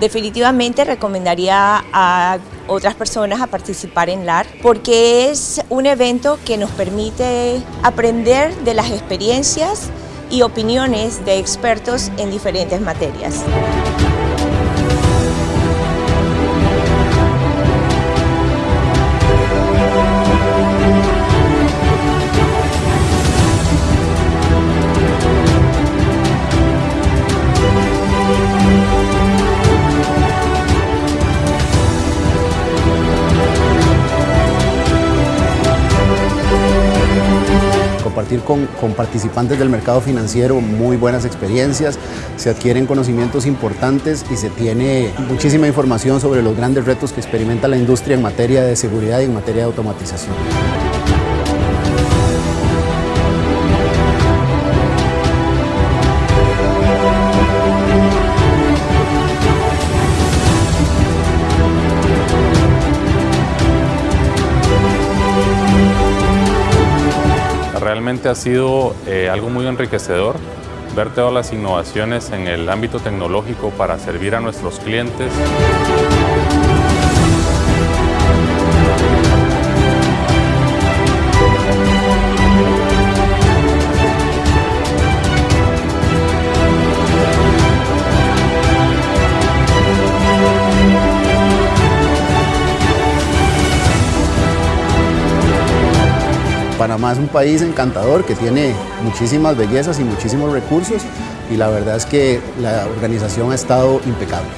Definitivamente recomendaría a otras personas a participar en LAR porque es un evento que nos permite aprender de las experiencias y opiniones de expertos en diferentes materias. Con, con, participantes del mercado financiero muy buenas experiencias, se adquieren conocimientos importantes y se tiene muchísima información sobre los grandes retos que experimenta la industria en materia de seguridad y en materia de automatización. Realmente ha sido eh, algo muy enriquecedor ver todas las innovaciones en el ámbito tecnológico para servir a nuestros clientes. Panamá es un país encantador que tiene muchísimas bellezas y muchísimos recursos y la verdad es que la organización ha estado impecable.